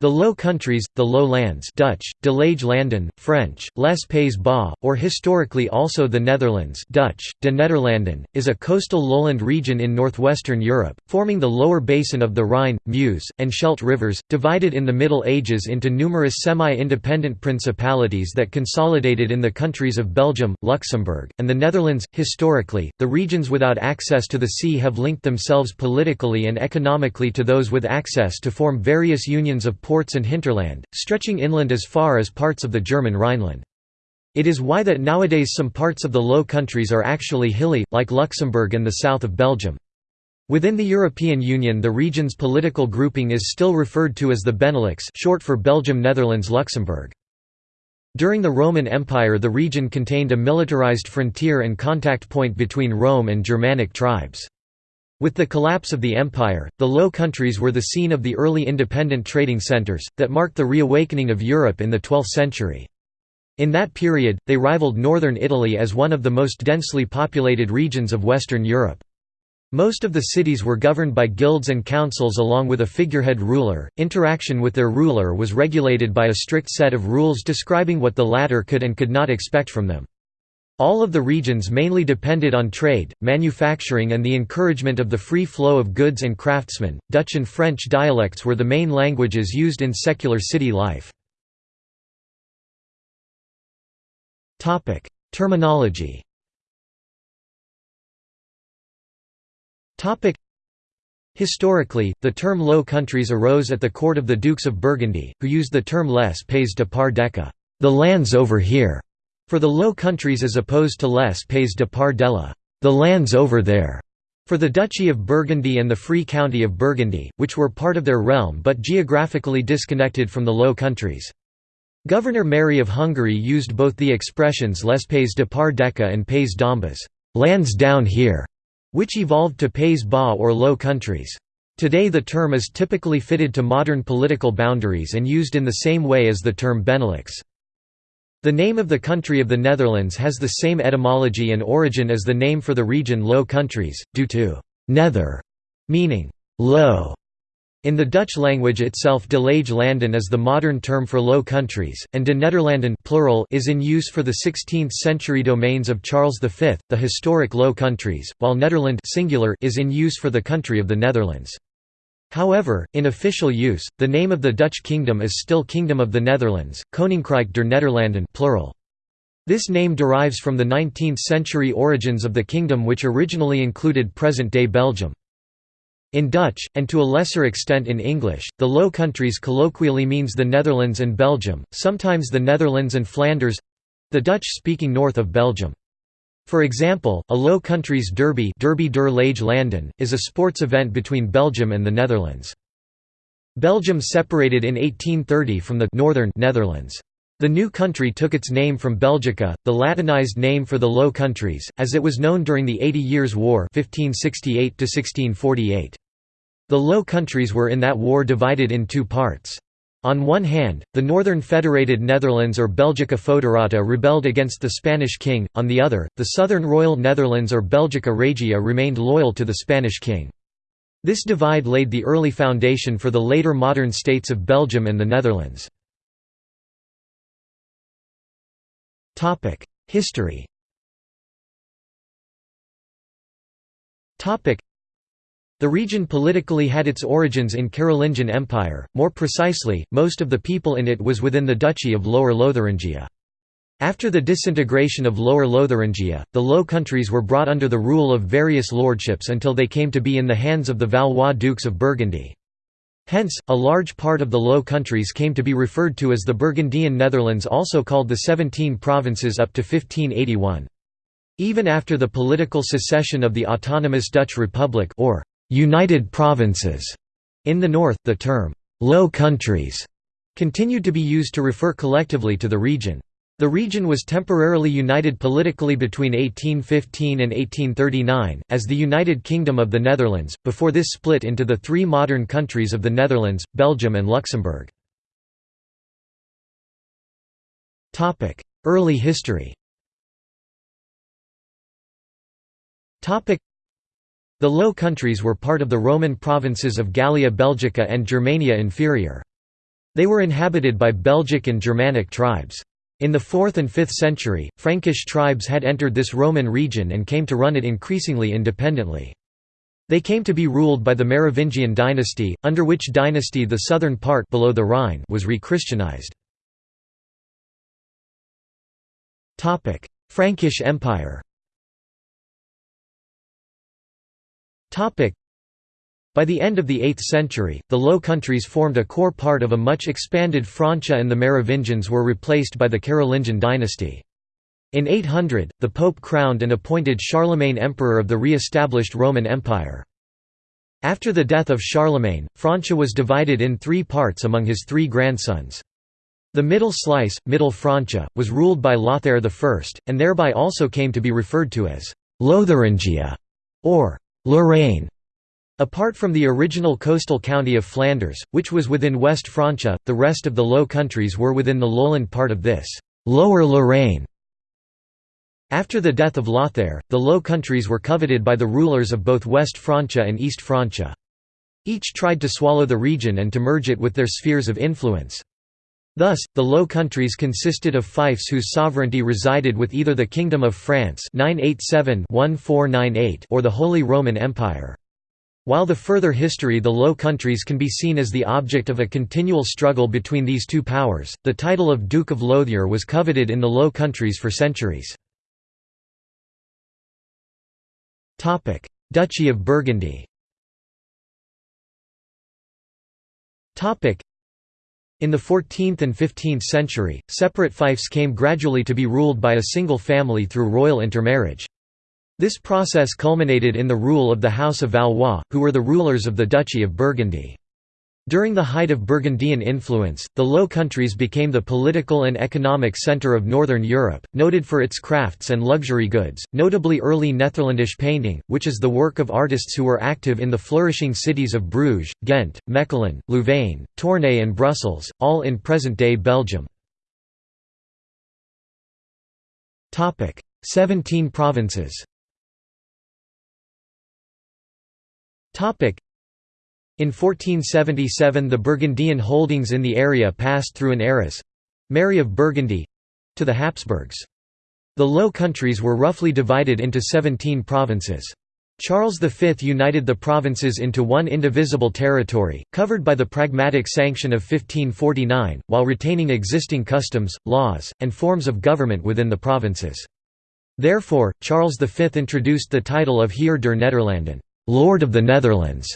The Low Countries, the Lowlands Dutch, De Lage Landen, French, Les Pays Bas, or historically also the Netherlands Dutch, De Nederlanden, is a coastal lowland region in northwestern Europe, forming the lower basin of the Rhine, Meuse, and Scheldt rivers, divided in the Middle Ages into numerous semi-independent principalities that consolidated in the countries of Belgium, Luxembourg, and the Netherlands. Historically, the regions without access to the sea have linked themselves politically and economically to those with access to form various unions of ports and hinterland, stretching inland as far as parts of the German Rhineland. It is why that nowadays some parts of the Low Countries are actually hilly, like Luxembourg and the south of Belgium. Within the European Union the region's political grouping is still referred to as the Benelux short for Belgium Netherlands Luxembourg. During the Roman Empire the region contained a militarized frontier and contact point between Rome and Germanic tribes. With the collapse of the empire, the Low Countries were the scene of the early independent trading centers, that marked the reawakening of Europe in the 12th century. In that period, they rivaled northern Italy as one of the most densely populated regions of Western Europe. Most of the cities were governed by guilds and councils along with a figurehead ruler. Interaction with their ruler was regulated by a strict set of rules describing what the latter could and could not expect from them. All of the regions mainly depended on trade, manufacturing and the encouragement of the free flow of goods and craftsmen. Dutch and French dialects were the main languages used in secular city life. Topic: Terminology. Topic: Historically, the term Low Countries arose at the court of the Dukes of Burgundy, who used the term les pays de par deca, the lands over here for the Low Countries as opposed to Les Pays de Par Della, the lands over there, for the Duchy of Burgundy and the Free County of Burgundy, which were part of their realm but geographically disconnected from the Low Countries. Governor Mary of Hungary used both the expressions Les Pays de Par Deca and Pays d'Ambas, lands down here, which evolved to Pays Bas or Low Countries. Today the term is typically fitted to modern political boundaries and used in the same way as the term Benelux. The name of the country of the Netherlands has the same etymology and origin as the name for the region Low Countries, due to «nether» meaning «low». In the Dutch language itself de lage landen is the modern term for Low Countries, and de Nederlanden plural is in use for the 16th-century domains of Charles V, the historic Low Countries, while Nederland singular is in use for the country of the Netherlands. However, in official use, the name of the Dutch kingdom is still Kingdom of the Netherlands, Koninkrijk der Nederlanden plural. This name derives from the 19th-century origins of the kingdom which originally included present-day Belgium. In Dutch, and to a lesser extent in English, the Low Countries colloquially means the Netherlands and Belgium, sometimes the Netherlands and Flanders—the Dutch-speaking north of Belgium. For example, a Low Countries Derby Derby der Lage Landen, is a sports event between Belgium and the Netherlands. Belgium separated in 1830 from the northern Netherlands. The new country took its name from Belgica, the Latinized name for the Low Countries, as it was known during the Eighty Years' War 1568 The Low Countries were in that war divided in two parts. On one hand, the Northern Federated Netherlands or Belgica Foederata rebelled against the Spanish king, on the other, the Southern Royal Netherlands or Belgica Regia remained loyal to the Spanish king. This divide laid the early foundation for the later modern states of Belgium and the Netherlands. History the region politically had its origins in Carolingian Empire, more precisely, most of the people in it was within the Duchy of Lower Lotharingia. After the disintegration of Lower Lotharingia, the Low Countries were brought under the rule of various lordships until they came to be in the hands of the Valois Dukes of Burgundy. Hence, a large part of the Low Countries came to be referred to as the Burgundian Netherlands also called the Seventeen Provinces up to 1581. Even after the political secession of the autonomous Dutch Republic or United Provinces. In the north, the term Low Countries continued to be used to refer collectively to the region. The region was temporarily united politically between 1815 and 1839, as the United Kingdom of the Netherlands, before this split into the three modern countries of the Netherlands, Belgium and Luxembourg. Early history the Low Countries were part of the Roman provinces of Gallia Belgica and Germania Inferior. They were inhabited by Belgic and Germanic tribes. In the 4th and 5th century, Frankish tribes had entered this Roman region and came to run it increasingly independently. They came to be ruled by the Merovingian dynasty, under which dynasty the southern part below the Rhine was re-Christianized. Frankish Empire by the end of the 8th century, the Low Countries formed a core part of a much expanded Francia and the Merovingians were replaced by the Carolingian dynasty. In 800, the Pope crowned and appointed Charlemagne emperor of the re-established Roman Empire. After the death of Charlemagne, Francia was divided in three parts among his three grandsons. The middle slice, Middle Francia, was ruled by Lothair I, and thereby also came to be referred to as Lotharingia or Lorraine. Apart from the original coastal county of Flanders, which was within West Francia, the rest of the Low Countries were within the lowland part of this Lower Lorraine. After the death of Lothair, the Low Countries were coveted by the rulers of both West Francia and East Francia. Each tried to swallow the region and to merge it with their spheres of influence. Thus, the Low Countries consisted of fiefs whose sovereignty resided with either the Kingdom of France 987 or the Holy Roman Empire. While the further history the Low Countries can be seen as the object of a continual struggle between these two powers, the title of Duke of Lothier was coveted in the Low Countries for centuries. Duchy of Burgundy in the 14th and 15th century, separate fiefs came gradually to be ruled by a single family through royal intermarriage. This process culminated in the rule of the House of Valois, who were the rulers of the Duchy of Burgundy. During the height of Burgundian influence, the Low Countries became the political and economic centre of Northern Europe, noted for its crafts and luxury goods, notably early Netherlandish painting, which is the work of artists who were active in the flourishing cities of Bruges, Ghent, Mechelen, Louvain, Tournai and Brussels, all in present-day Belgium. Seventeen provinces in 1477 the Burgundian holdings in the area passed through an heiress—Mary of Burgundy—to the Habsburgs. The Low Countries were roughly divided into 17 provinces. Charles V united the provinces into one indivisible territory, covered by the Pragmatic Sanction of 1549, while retaining existing customs, laws, and forms of government within the provinces. Therefore, Charles V introduced the title of Heer der Nederlanden Lord of the Netherlands.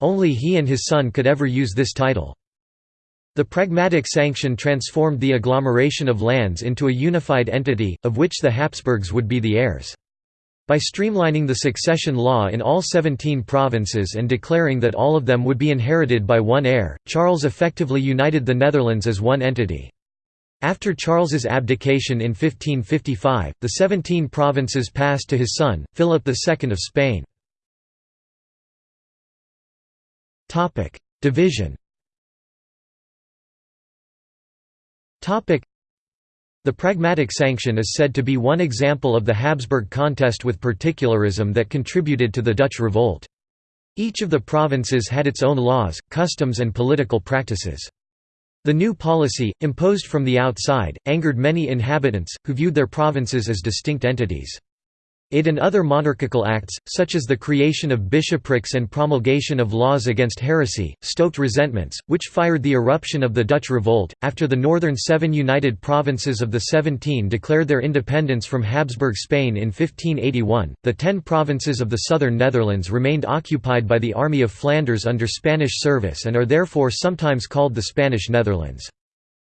Only he and his son could ever use this title. The Pragmatic Sanction transformed the agglomeration of lands into a unified entity, of which the Habsburgs would be the heirs. By streamlining the succession law in all 17 provinces and declaring that all of them would be inherited by one heir, Charles effectively united the Netherlands as one entity. After Charles's abdication in 1555, the 17 provinces passed to his son, Philip II of Spain. Topic: Division. Topic: The Pragmatic Sanction is said to be one example of the Habsburg contest with particularism that contributed to the Dutch revolt. Each of the provinces had its own laws, customs and political practices. The new policy, imposed from the outside, angered many inhabitants, who viewed their provinces as distinct entities. It and other monarchical acts, such as the creation of bishoprics and promulgation of laws against heresy, stoked resentments, which fired the eruption of the Dutch Revolt. After the northern seven united provinces of the Seventeen declared their independence from Habsburg Spain in 1581, the ten provinces of the southern Netherlands remained occupied by the Army of Flanders under Spanish service and are therefore sometimes called the Spanish Netherlands.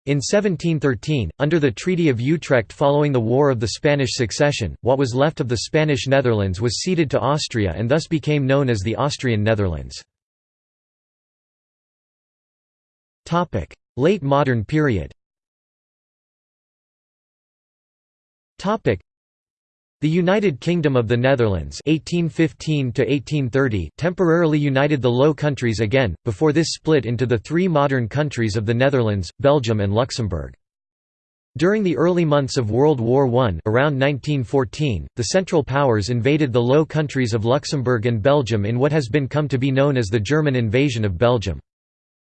In 1713, under the Treaty of Utrecht following the War of the Spanish Succession, what was left of the Spanish Netherlands was ceded to Austria and thus became known as the Austrian Netherlands. Late modern period the United Kingdom of the Netherlands 1815 temporarily united the Low Countries again, before this split into the three modern countries of the Netherlands, Belgium and Luxembourg. During the early months of World War I around 1914, the Central Powers invaded the Low Countries of Luxembourg and Belgium in what has been come to be known as the German invasion of Belgium.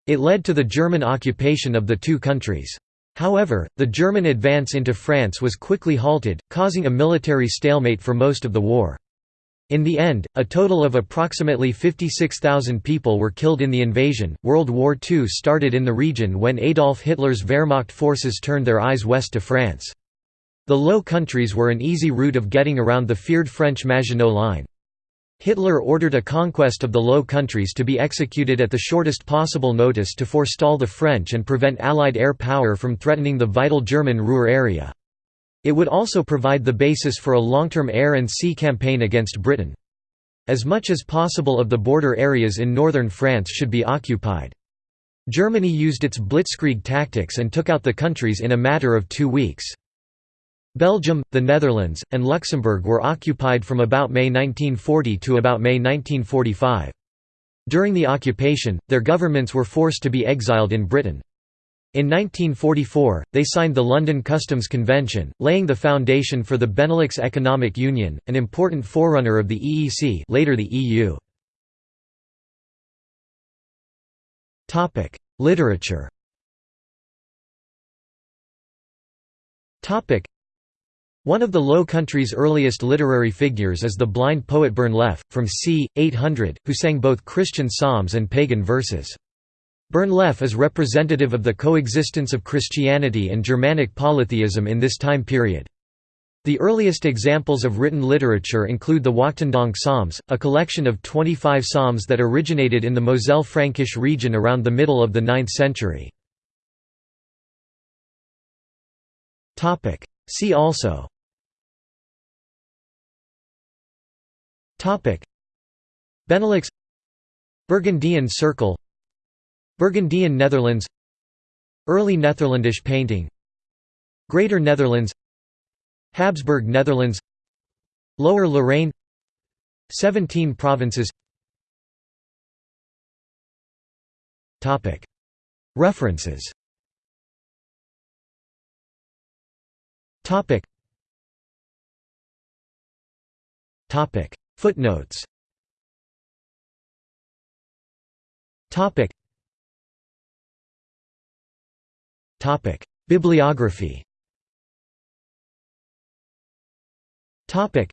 It led to the German occupation of the two countries. However, the German advance into France was quickly halted, causing a military stalemate for most of the war. In the end, a total of approximately 56,000 people were killed in the invasion. World War II started in the region when Adolf Hitler's Wehrmacht forces turned their eyes west to France. The Low Countries were an easy route of getting around the feared French Maginot Line. Hitler ordered a conquest of the Low Countries to be executed at the shortest possible notice to forestall the French and prevent Allied air power from threatening the vital German Ruhr area. It would also provide the basis for a long-term air and sea campaign against Britain. As much as possible of the border areas in northern France should be occupied. Germany used its blitzkrieg tactics and took out the countries in a matter of two weeks. Belgium, the Netherlands, and Luxembourg were occupied from about May 1940 to about May 1945. During the occupation, their governments were forced to be exiled in Britain. In 1944, they signed the London Customs Convention, laying the foundation for the Benelux Economic Union, an important forerunner of the EEC later the EU. Literature one of the Low Countries' earliest literary figures is the blind poet Bernlef, from c. 800, who sang both Christian psalms and pagan verses. Bernlef is representative of the coexistence of Christianity and Germanic polytheism in this time period. The earliest examples of written literature include the Wachtendonck Psalms, a collection of 25 psalms that originated in the Moselle-Frankish region around the middle of the 9th century. See also Benelux. Burgundian Circle. Burgundian Netherlands. Early Netherlandish painting. Greater Netherlands. Habsburg Netherlands. Lower Lorraine. Seventeen provinces. References. Topic. Footnotes. Topic. Topic. Bibliography. Topic.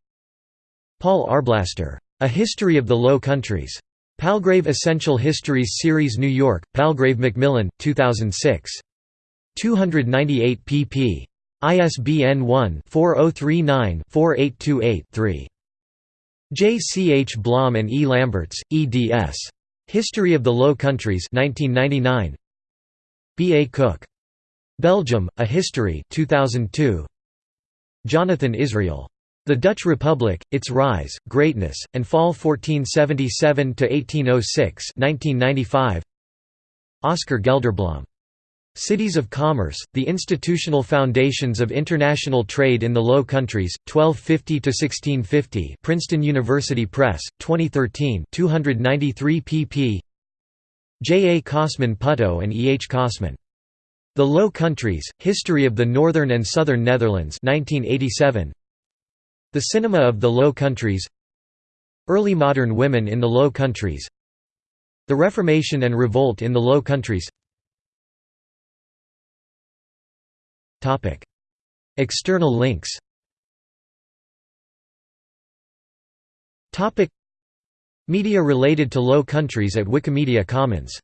Paul Arblaster. A History of the Low Countries. Palgrave Essential Histories Series New York, Palgrave Macmillan, 2006. 298 pp. ISBN 1-4039-4828-3. J. C. H. Blom and E. Lamberts, eds. History of the Low Countries 1999. B. A. Cook. Belgium, A History 2002. Jonathan Israel. The Dutch Republic, Its Rise, Greatness, and Fall 1477–1806 Oscar Gelderblom. Cities of Commerce, the Institutional Foundations of International Trade in the Low Countries, 1250–1650 Princeton University Press, 2013 293 pp. J. A. Kossmann Putto and E. H. Kossmann. The Low Countries, History of the Northern and Southern Netherlands 1987. The Cinema of the Low Countries Early Modern Women in the Low Countries The Reformation and Revolt in the Low Countries External links. Media related to Low Countries at Wikimedia Commons